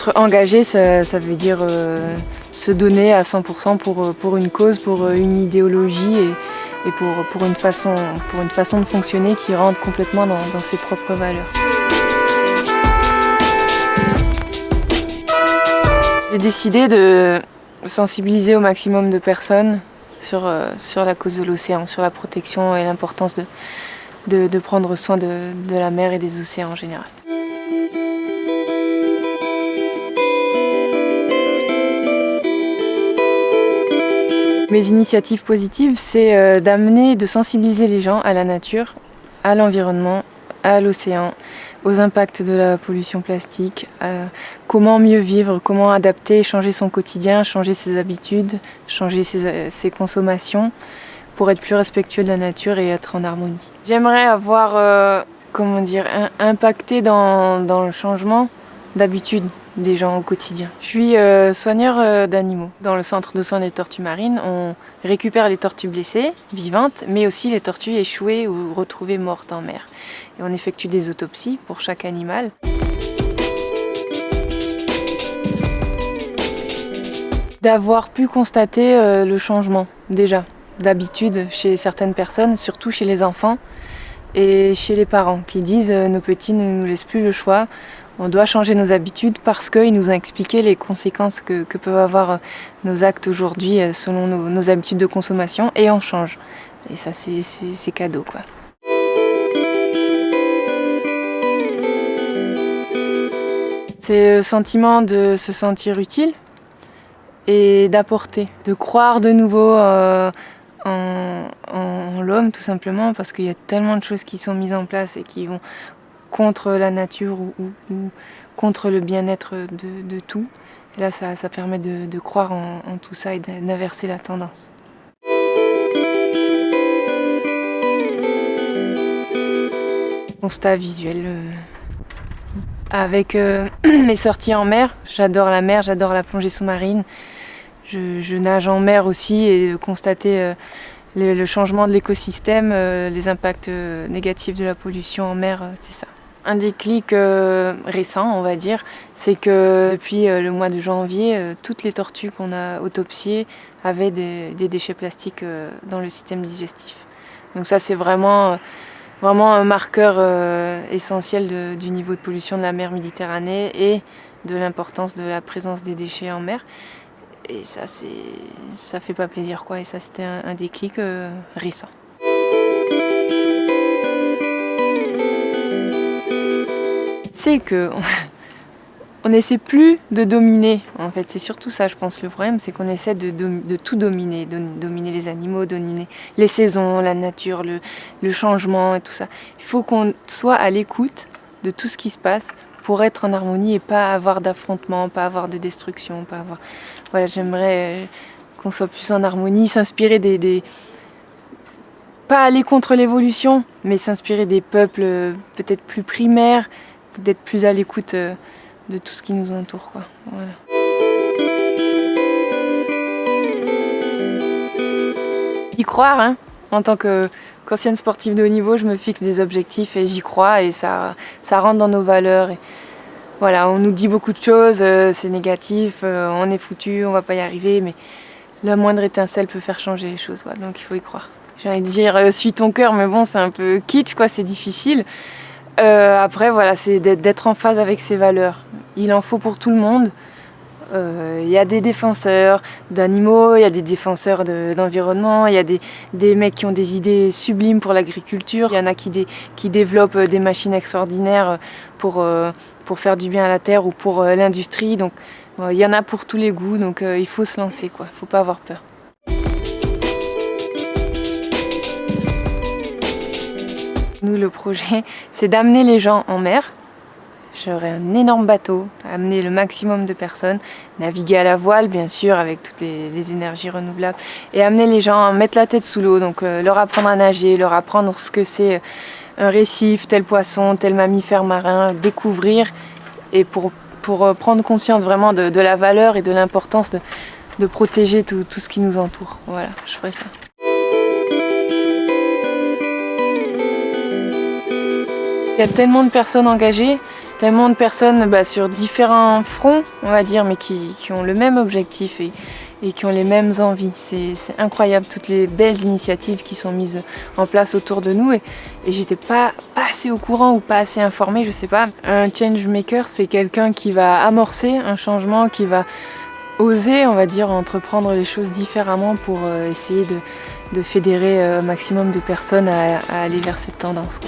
Être engagé, ça, veut dire euh, se donner à 100% pour, euh, pour une cause, pour euh, une idéologie et, pour, une façon, de fonctionner qui rentre complètement dans, ses propres valeurs. J'ai décidé de sensibiliser au maximum de personnes sur, la cause de l'océan, sur la protection et l'importance de, prendre soin de la mer et des océans en général. Mes initiatives positives, c'est euh, d'amener, de sensibiliser les gens à la nature, à l'environnement, à l'océan, aux impacts de la pollution plastique, comment mieux vivre, comment adapter, changer son quotidien, changer ses habitudes, changer ses, consommations pour être plus respectueux de la nature et être en harmonie. J'aimerais avoir, euh, comment dire, impacté dans, dans le changement d'habitude des gens au quotidien. Je suis euh, soigneur euh, d'animaux. Dans le centre de soins des tortues marines, on récupère les tortues blessées, vivantes, mais aussi les tortues échouées ou retrouvées mortes en mer. Et on effectue des autopsies pour chaque animal. D'avoir pu constater euh, le changement, déjà, d'habitude chez certaines personnes, surtout chez les enfants et chez les parents, qui disent nos petits ne nous laissent plus le choix, on doit changer nos habitudes parce qu'ils nous ont expliqué les conséquences que, peuvent avoir euh, nos actes aujourd'hui euh, selon nos, habitudes de consommation et on change. Et ça, c'est cadeau, quoi. C'est le sentiment de se sentir utile et d'apporter, de croire de nouveau euh, en, l'homme tout simplement parce qu'il y a tellement de choses qui sont mises en place et qui vont contre la nature ou, contre le bien-être de, tout. Et là, ça, permet de, croire en, tout ça et d'inverser la tendance. Constat visuel. Euh, avec euh, mes sorties en mer, j'adore la mer, j'adore la plongée sous-marine. Je, nage en mer aussi et constater euh, le, changement de l'écosystème, les impacts négatifs de la pollution en mer, c'est ça. Un déclic euh, récent, on va dire, c'est que depuis euh, le mois de janvier, euh, toutes les tortues qu'on a autopsiées avaient des, déchets plastiques dans le système digestif. Donc ça, c'est vraiment, un marqueur essentiel du niveau de pollution de la mer Méditerranée et de l'importance de la présence des déchets en mer. Et ça, ça fait pas plaisir, quoi. Et ça, c'était un déclic récent. C'est que on n'essaie plus de dominer. En fait, c'est surtout ça, je pense, le problème, c'est qu'on essaie de, tout dominer, de dominer les animaux, dominer les saisons, la nature, le, changement et tout ça. Il faut qu'on soit à l'écoute de tout ce qui se passe pour être en harmonie et pas avoir d'affrontement, pas avoir de destruction, pas avoir... Voilà, j'aimerais qu'on soit plus en harmonie, s'inspirer des, des... Pas aller contre l'évolution, mais s'inspirer des peuples euh, peut-être plus primaires, d'être plus à l'écoute euh, de tout ce qui nous entoure. Quoi. Voilà. Y croire, hein, en tant qu'ancienne sportive de haut niveau, je me fixe des objectifs et j'y crois et ça, ça rentre dans nos valeurs. Et voilà, on nous dit beaucoup de choses, euh, c'est négatif, euh, on est foutu, on va pas y arriver, mais la moindre étincelle peut faire changer les choses, donc il faut y croire. J'ai envie de dire, suis ton cœur, mais bon, c'est un peu kitsch, quoi, c'est difficile. Euh, après, voilà, c'est d'être en phase avec ses valeurs. Il en faut pour tout le monde. Euh, il y a des défenseurs d'animaux, il y a des défenseurs d'environnement, il y a des, mecs qui ont des idées sublimes pour l'agriculture, il y en a qui, développent euh, des machines extraordinaires pour, pour faire du bien à la terre ou pour l'industrie. Donc il y en a pour tous les goûts, donc il faut se lancer, quoi. il ne faut pas avoir peur. Nous, le projet, c'est d'amener les gens en mer. J'aurai un énorme bateau, amener le maximum de personnes, naviguer à la voile, bien sûr, avec toutes les, énergies renouvelables, et amener les gens à mettre la tête sous l'eau, donc euh, leur apprendre à nager, leur apprendre ce que c'est euh, un récif, tel poisson, tel mammifère marin, découvrir, et pour, euh, prendre conscience vraiment de, la valeur et de l'importance de, de protéger tout, tout ce qui nous entoure. Voilà, je ferai ça. Il y a tellement de personnes engagées tellement de personnes bah, sur différents fronts, on va dire, mais qui, ont le même objectif et, qui ont les mêmes envies. C'est incroyable toutes les belles initiatives qui sont mises en place autour de nous et, et j'étais pas, assez au courant ou pas assez informée, je sais pas. Un change maker, c'est quelqu'un qui va amorcer un changement, qui va oser, on va dire, entreprendre les choses différemment pour euh, essayer de, fédérer euh, un maximum de personnes à, aller vers cette tendance.